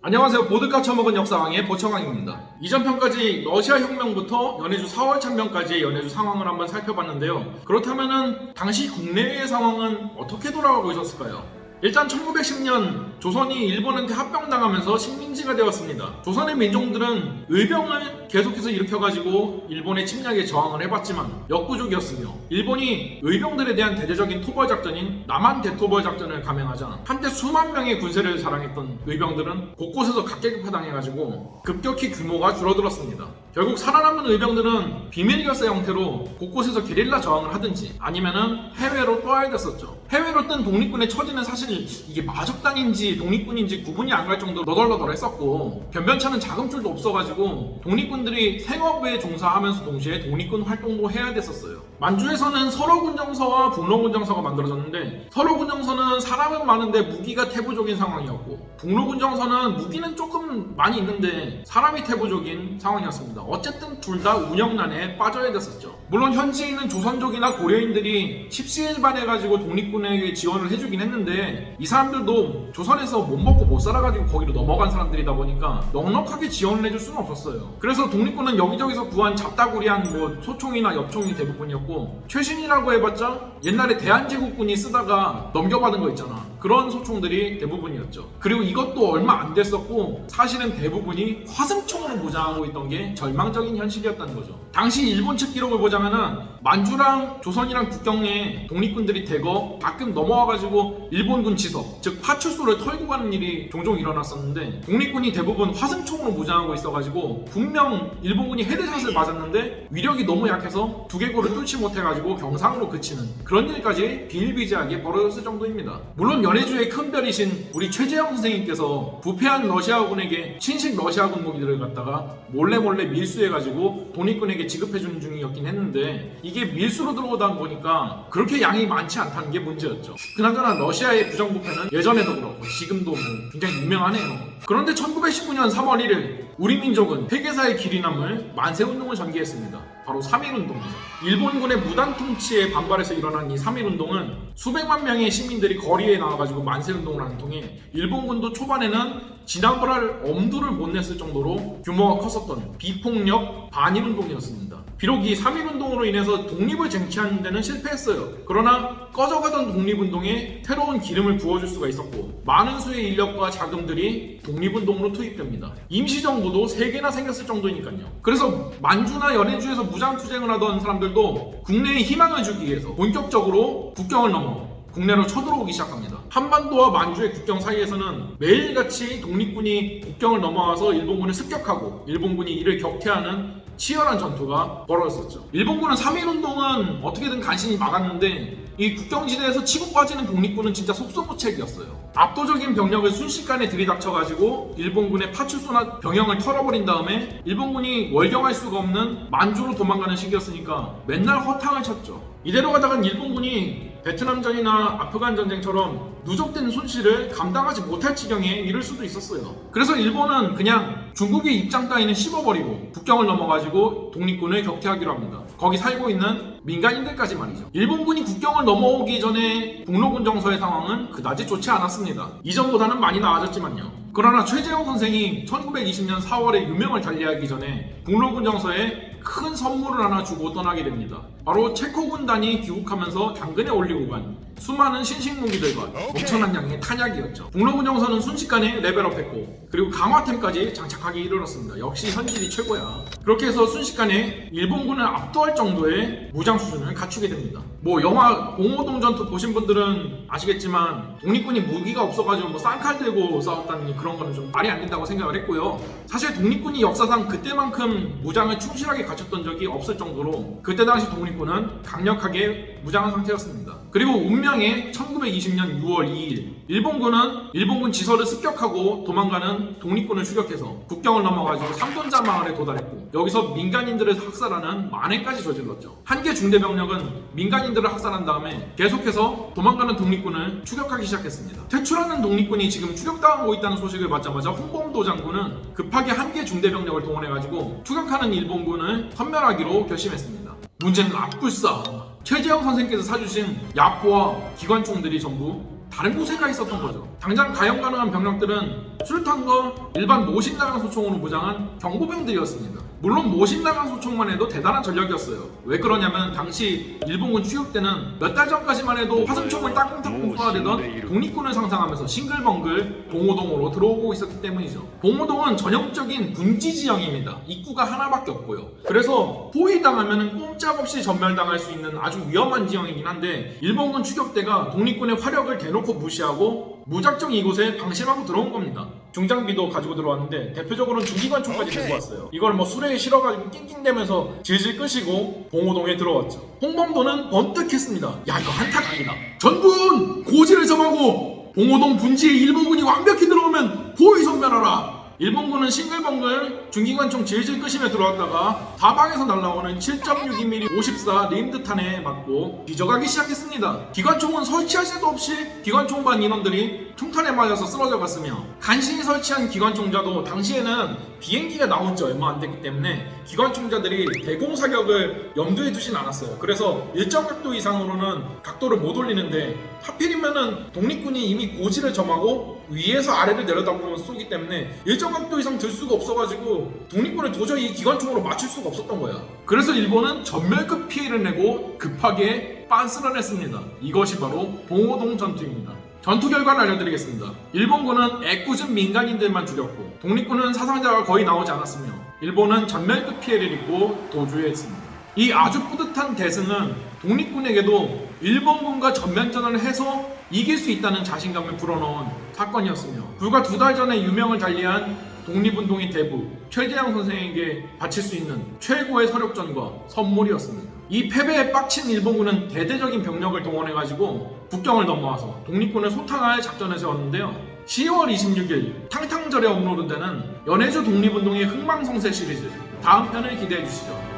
안녕하세요. 보드카 처먹은 역사왕의 보청왕입니다. 이전 편까지 러시아 혁명부터 연해주 4월 참변까지의 연해주 상황을 한번 살펴봤는데요. 그렇다면은 당시 국내의 상황은 어떻게 돌아가고 있었을까요? 일단 1910년 조선이 일본한테 합병당하면서 식민지가 되었습니다. 조선의 민족들은 의병을 계속해서 일으켜가지고 일본의 침략에 저항을 해봤지만 역부족이었으며 일본이 의병들에 대한 대대적인 토벌 작전인 남한 대토벌 작전을 감행하자 한때 수만 명의 군세를 자랑했던 의병들은 곳곳에서 각계급파당해가지고 급격히 규모가 줄어들었습니다. 결국 살아남은 의병들은 비밀 결사 형태로 곳곳에서 게릴라 저항을 하든지 아니면은 해외로 떠야 됐었죠. 해외로 뜬 독립군의 처지는 사실 이게 마적당인지 독립군인지 구분이 안 갈 정도로 너덜너덜했었고 변변찮은 자금줄도 없어가지고 독립군 들이 생업에 종사하면서 동시에 독립군 활동도 해야 됐었어요. 만주에서는 설어군정서와 북로군정서가 만들어졌는데 설어군정서는 사람은 많은데 무기가 태부적인 상황이었고 북로군정서는 무기는 조금 많이 있는데 사람이 태부적인 상황이었습니다. 어쨌든 둘 다 운영난에 빠져야 됐었죠. 물론 현지에 있는 조선족이나 고려인들이 십시일반해가지고 독립군에게 지원을 해주긴 했는데 이 사람들도 조선에서 못 먹고 못 살아가지고 거기로 넘어간 사람들이다 보니까 넉넉하게 지원을 해줄 수는 없었어요. 그래서 독립군은 여기저기서 구한 잡다구리한 뭐 소총이나 엽총이 대부분이었고 최신이라고 해봤자 옛날에 대한제국군이 쓰다가 넘겨받은 거 있잖아. 그런 소총들이 대부분이었죠. 그리고 이것도 얼마 안 됐었고 사실은 대부분이 화승총으로 무장하고 있던 게 절망적인 현실이었다는 거죠. 당시 일본 측 기록을 보자면은 만주랑 조선이랑 국경에 독립군들이 대거 가끔 넘어와가지고 일본군 지석, 즉 파출소를 털고 가는 일이 종종 일어났었는데 독립군이 대부분 화승총으로 무장하고 있어가지고 분명 일본군이 헤드샷을 맞았는데 위력이 너무 약해서 두개골을 뚫지 못해가지고 경상으로 그치는 그런 일까지 비일비재하게 벌어졌을 정도입니다. 물론 연해주의 큰 별이신 우리 최재형 선생님께서 부패한 러시아군에게 친식 러시아군 무기들을 갖다가 몰래 몰래 밀수해가지고 독립군에게 지급해주는 중이었긴 했는데 이게 밀수로 들어오다 보니까 그렇게 양이 많지 않다는 게 문제였죠. 그나저나 러시아의 부정부패는 예전에도 그렇고 지금도 뭐 굉장히 유명하네요. 그런데 1919년 3월 1일 우리 민족은 회계사의 길이 남을 만세운동을 전개했습니다. 바로 3.1운동이죠. 일본군의 무단 통치에 반발해서 일어난 이 3.1운동은 수백만 명의 시민들이 거리에 나와가지고 만세운동을 하는 통에 일본군도 초반에는 지나버랄 엄두를 못 냈을 정도로 규모가 컸었던 비폭력 반일운동이었습니다. 비록 이 3.1운동으로 인해서 독립을 쟁취하는 데는 실패했어요. 그러나 꺼져가던 독립운동에 새로운 기름을 부어줄 수가 있었고 많은 수의 인력과 자금들이 독립운동으로 투입됩니다. 임시정부도 3개나 생겼을 정도니까요. 그래서 만주나 연해주에서 무장투쟁을 하던 사람들도 국내에 희망을 주기 위해서 본격적으로 국경을 넘어 국내로 쳐들어오기 시작합니다. 한반도와 만주의 국경 사이에서는 매일같이 독립군이 국경을 넘어와서 일본군을 습격하고 일본군이 이를 격퇴하는 치열한 전투가 벌어졌었죠. 일본군은 3.1운동은 어떻게든 간신히 막았는데 이 국경지대에서 치고 빠지는 독립군은 진짜 속수무책이었어요. 압도적인 병력을 순식간에 들이닥쳐가지고 일본군의 파출소나 병영을 털어버린 다음에 일본군이 월경할 수가 없는 만주로 도망가는 시기였으니까 맨날 허탕을 쳤죠. 이대로 가다간 일본군이 베트남전이나 아프간 전쟁처럼 누적된 손실을 감당하지 못할 지경에 이를 수도 있었어요. 그래서 일본은 그냥 중국의 입장 따위는 씹어버리고 국경을 넘어가지고 독립군을 격퇴하기로 합니다. 거기 살고 있는 민간인들까지 말이죠. 일본군이 국경을 넘어오기 전에 북로군 정서의 상황은 그다지 좋지 않았습니다. 이전보다는 많이 나아졌지만요. 그러나 최재형 선생이 1920년 4월에 유명을 달리하기 전에 북로군 정서에 큰 선물을 하나 주고 떠나게 됩니다. 바로 체코 군단이 귀국하면서 당근에 올리고 간 수많은 신식 무기들과 엄청난 양의 탄약이었죠. 북로군 정서는 순식간에 레벨업했고 그리고 강화템까지 장착하기 이르렀습니다. 역시 현질이 최고야. 그렇게 해서 순식간에 일본군을 압도할 정도의 무장 수준을 갖추게 됩니다. 뭐 영화 공호동 전투 보신 분들은 아시겠지만 독립군이 무기가 없어가지고 뭐 쌍칼 들고 싸웠다는 그런 거는 좀 말이 안 된다고 생각을 했고요. 사실 독립군이 역사상 그때만큼 무장을 충실하게 갖췄던 적이 없을 정도로 그때 당시 독립군은 강력하게 무장한 상태였습니다. 그리고 운명의 1920년 6월 2일 일본군은 일본군 지서를 습격하고 도망가는 독립군을 추격해서 국경을 넘어가지고 삼돈자 마을에 도달했고 여기서 민간인들을 학살하는 만해까지 저질렀죠. 한 개 중대병력은 민간인들을 학살한 다음에 계속해서 도망가는 독립군을 추격하기 시작했습니다. 퇴출하는 독립군이 지금 추격당하고 있다는 소식을 받자마자 홍범도 장군은 급하게 한 개 중대병력을 동원해가지고 추격하는 일본군을 섬멸하기로 결심했습니다. 문제는 앞불싸 최재형 선생께서 사주신 야포와 기관총들이 전부 다른 곳에 가 있었던 거죠. 당장 가용 가능한 병력들은 술탄과 일반 모신나강 소총으로 무장한 경보병들이었습니다. 물론 모신나강 소총만 해도 대단한 전력이었어요. 왜 그러냐면 당시 일본군 추격 때는 몇 달 전까지만 해도 화승총을 따끔따끔 쏘아대던 독립군을 상상하면서 싱글벙글 봉오동으로 들어오고 있었기 때문이죠. 봉오동은 전형적인 군지 지형입니다. 입구가 하나밖에 없고요. 그래서 포위당하면 꼼짝없이 전멸당할 수 있는 아주 위험한 지형이긴 한데 일본군 추격대가 독립군의 화력을 대놓고 무시하고 무작정 이곳에 방심하고 들어온 겁니다. 중장비도 가지고 들어왔는데 대표적으로는 중기관총까지 들고 왔어요. 이걸 뭐 수레에 실어가지고 낑낑대면서 질질 끄시고 봉오동에 들어왔죠. 홍범도는 번뜩했습니다. 야 이거 한타 각이다. 전군 고지를 점하고 봉오동 분지에 일본군이 완벽히 들어오면 포위 선멸하라. 일본군은 싱글벙글 중기관총 질질 끄시며 들어왔다가 사방에서 날아오는 7.62mm 54 림드탄에 맞고 뒤져가기 시작했습니다. 기관총은 설치할 새도 없이 기관총반 인원들이 총탄에 맞아서 쓰러져 갔으며 간신히 설치한 기관총자도 당시에는 비행기가 나온 지 얼마 안 됐기 때문에 기관총자들이 대공 사격을 염두에 두진 않았어요. 그래서 일정 각도 이상으로는 각도를 못 올리는데 하필이면은 독립군이 이미 고지를 점하고 위에서 아래를 내려다보면서 쏘기 때문에 일정 각도 이상 들 수가 없어가지고 독립군을 도저히 이 기관총으로 맞출 수가 없었던 거야. 그래서 일본은 전멸급 피해를 내고 급하게 빤스를 했습니다. 이것이 바로 봉오동 전투입니다. 전투 결과를 알려드리겠습니다. 일본군은 애꿎은 민간인들만 죽였고 독립군은 사상자가 거의 나오지 않았으며 일본은 전멸급 피해를 입고 도주했습니다. 이 아주 뿌듯한 대승은 독립군에게도 일본군과 전면전을 해서 이길 수 있다는 자신감을 불어넣은 사건이었으며 불과 두 달 전에 유명을 달리한 독립운동의 대부 최재형 선생에게 바칠 수 있는 최고의 서력전과 선물이었습니다. 이 패배에 빡친 일본군은 대대적인 병력을 동원해가지고 국경을 넘어와서 독립군을 소탕할 작전을 세웠는데요. 10월 26일 탕탕절에 업로드되는 연해주 독립운동의 흥망성쇠 시리즈 다음 편을 기대해 주시죠.